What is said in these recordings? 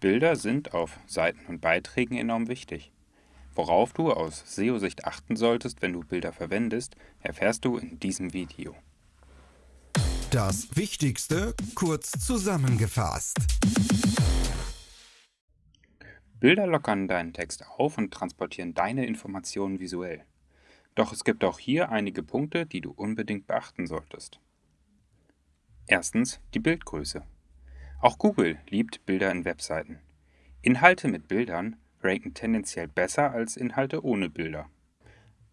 Bilder sind auf Seiten und Beiträgen enorm wichtig. Worauf du aus SEO-Sicht achten solltest, wenn du Bilder verwendest, erfährst du in diesem Video. Das Wichtigste kurz zusammengefasst. Bilder lockern deinen Text auf und transportieren deine Informationen visuell. Doch es gibt auch hier einige Punkte, die du unbedingt beachten solltest. Erstens die Bildgröße. Auch Google liebt Bilder in Webseiten. Inhalte mit Bildern ranken tendenziell besser als Inhalte ohne Bilder.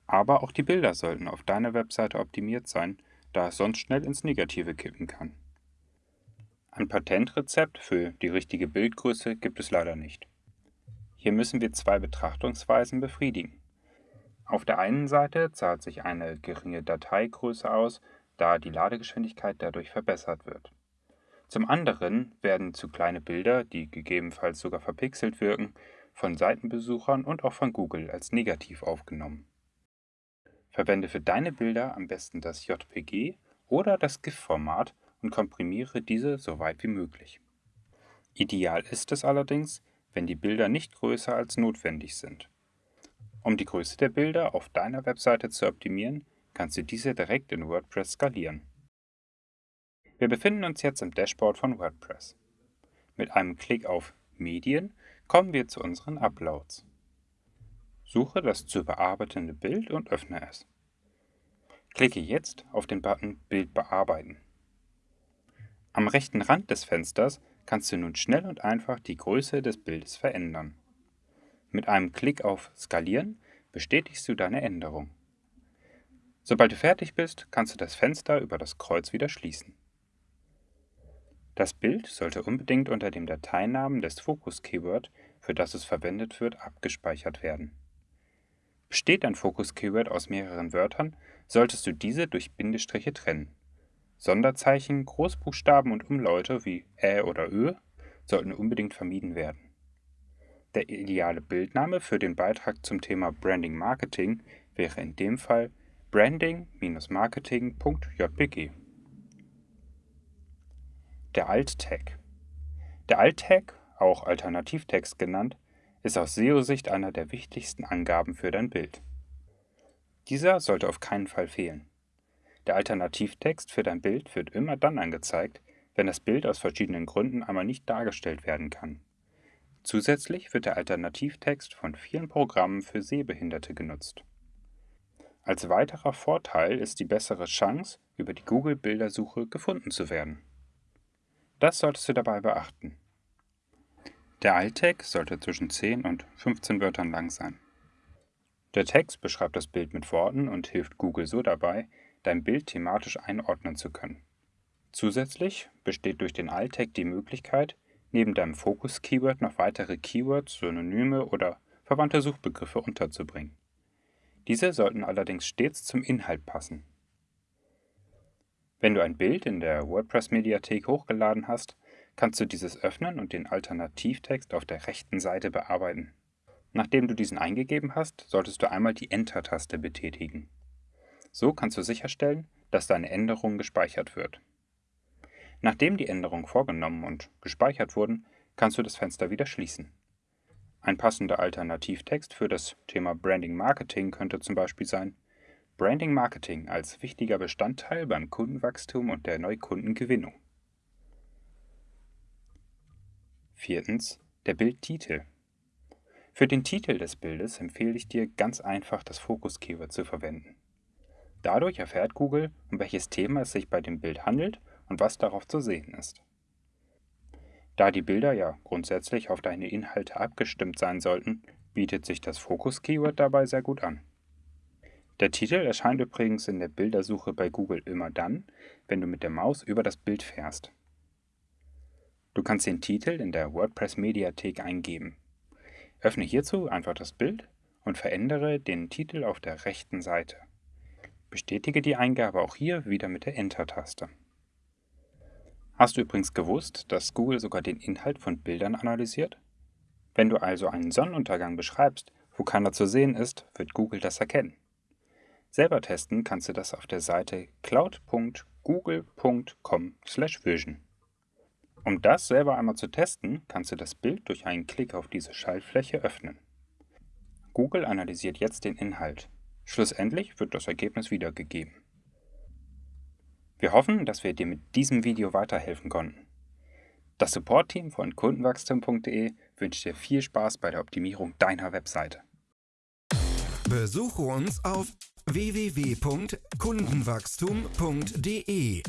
Aber auch die Bilder sollten auf deiner Webseite optimiert sein, da es sonst schnell ins Negative kippen kann. Ein Patentrezept für die richtige Bildgröße gibt es leider nicht. Hier müssen wir zwei Betrachtungsweisen befriedigen. Auf der einen Seite zahlt sich eine geringe Dateigröße aus, da die Ladegeschwindigkeit dadurch verbessert wird. Zum anderen werden zu kleine Bilder, die gegebenenfalls sogar verpixelt wirken, von Seitenbesuchern und auch von Google als negativ aufgenommen. Verwende für deine Bilder am besten das JPG oder das GIF-Format und komprimiere diese so weit wie möglich. Ideal ist es allerdings, wenn die Bilder nicht größer als notwendig sind. Um die Größe der Bilder auf deiner Webseite zu optimieren, kannst du diese direkt in WordPress skalieren. Wir befinden uns jetzt im Dashboard von WordPress. Mit einem Klick auf Medien kommen wir zu unseren Uploads. Suche das zu bearbeitende Bild und öffne es. Klicke jetzt auf den Button Bild bearbeiten. Am rechten Rand des Fensters kannst du nun schnell und einfach die Größe des Bildes verändern. Mit einem Klick auf Skalieren bestätigst du deine Änderung. Sobald du fertig bist, kannst du das Fenster über das Kreuz wieder schließen. Das Bild sollte unbedingt unter dem Dateinamen des Fokus-Keyword, für das es verwendet wird, abgespeichert werden. Besteht ein Fokus-Keyword aus mehreren Wörtern, solltest du diese durch Bindestriche trennen. Sonderzeichen, Großbuchstaben und Umlaute wie Ä oder Ö sollten unbedingt vermieden werden. Der ideale Bildname für den Beitrag zum Thema Branding Marketing wäre in dem Fall branding-marketing.jpg. Der Alt-Tag. Der Alt-Tag, auch Alternativtext genannt, ist aus SEO-Sicht einer der wichtigsten Angaben für dein Bild. Dieser sollte auf keinen Fall fehlen. Der Alternativtext für dein Bild wird immer dann angezeigt, wenn das Bild aus verschiedenen Gründen einmal nicht dargestellt werden kann. Zusätzlich wird der Alternativtext von vielen Programmen für Sehbehinderte genutzt. Als weiterer Vorteil ist die bessere Chance, über die Google-Bildersuche gefunden zu werden. Das solltest du dabei beachten. Der Alt-Tag sollte zwischen 10 und 15 Wörtern lang sein. Der Text beschreibt das Bild mit Worten und hilft Google so dabei, dein Bild thematisch einordnen zu können. Zusätzlich besteht durch den Alt-Tag die Möglichkeit, neben deinem Fokus-Keyword noch weitere Keywords, Synonyme oder verwandte Suchbegriffe unterzubringen. Diese sollten allerdings stets zum Inhalt passen. Wenn du ein Bild in der WordPress-Mediathek hochgeladen hast, kannst du dieses öffnen und den Alternativtext auf der rechten Seite bearbeiten. Nachdem du diesen eingegeben hast, solltest du einmal die Enter-Taste betätigen. So kannst du sicherstellen, dass deine Änderung gespeichert wird. Nachdem die Änderungen vorgenommen und gespeichert wurden, kannst du das Fenster wieder schließen. Ein passender Alternativtext für das Thema Branding Marketing könnte zum Beispiel sein Branding Marketing als wichtiger Bestandteil beim Kundenwachstum und der Neukundengewinnung. Viertens. Der Bildtitel. Für den Titel des Bildes empfehle ich dir ganz einfach das Fokus-Keyword zu verwenden. Dadurch erfährt Google, um welches Thema es sich bei dem Bild handelt und was darauf zu sehen ist. Da die Bilder ja grundsätzlich auf deine Inhalte abgestimmt sein sollten, bietet sich das Fokus-Keyword dabei sehr gut an. Der Titel erscheint übrigens in der Bildersuche bei Google immer dann, wenn du mit der Maus über das Bild fährst. Du kannst den Titel in der WordPress-Mediathek eingeben. Öffne hierzu einfach das Bild und verändere den Titel auf der rechten Seite. Bestätige die Eingabe auch hier wieder mit der Enter-Taste. Hast du übrigens gewusst, dass Google sogar den Inhalt von Bildern analysiert? Wenn du also einen Sonnenuntergang beschreibst, wo keiner zu sehen ist, wird Google das erkennen. Selber testen kannst du das auf der Seite cloud.google.com/vision. Um das selber einmal zu testen, kannst du das Bild durch einen Klick auf diese Schaltfläche öffnen. Google analysiert jetzt den Inhalt. Schlussendlich wird das Ergebnis wiedergegeben. Wir hoffen, dass wir dir mit diesem Video weiterhelfen konnten. Das Support-Team von kundenwachstum.de wünscht dir viel Spaß bei der Optimierung deiner Webseite. Besuche uns auf www.kundenwachstum.de